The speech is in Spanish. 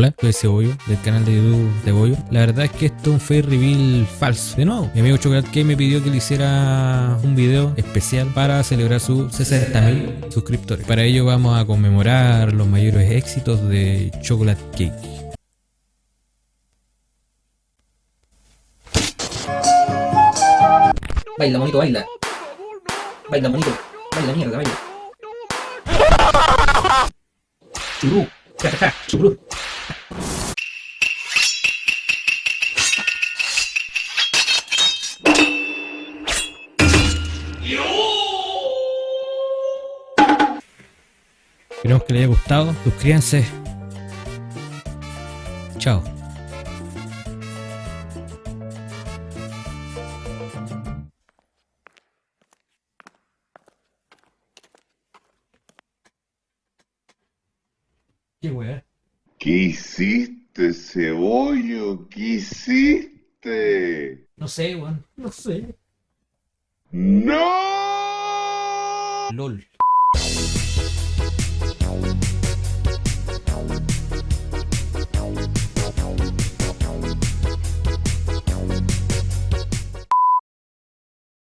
Hola, soy Cebollo, del canal de YouTube Cebollo. La verdad es que esto es un face reveal falso. De nuevo, mi amigo Chocolate que me pidió que le hiciera un video especial para celebrar sus 60.000 suscriptores. Para ello vamos a conmemorar los mayores éxitos de Chocolate Cake. Baila, monito, baila. Baila, monito. Baila, mierda, baila. Churú. Ja, ja, ja, churú. Esperemos que les haya gustado. Suscríbanse. Chao. Qué weá. ¿Qué hiciste, cebollo? ¿Qué hiciste? No sé, weón. No sé. ¡No! LOL.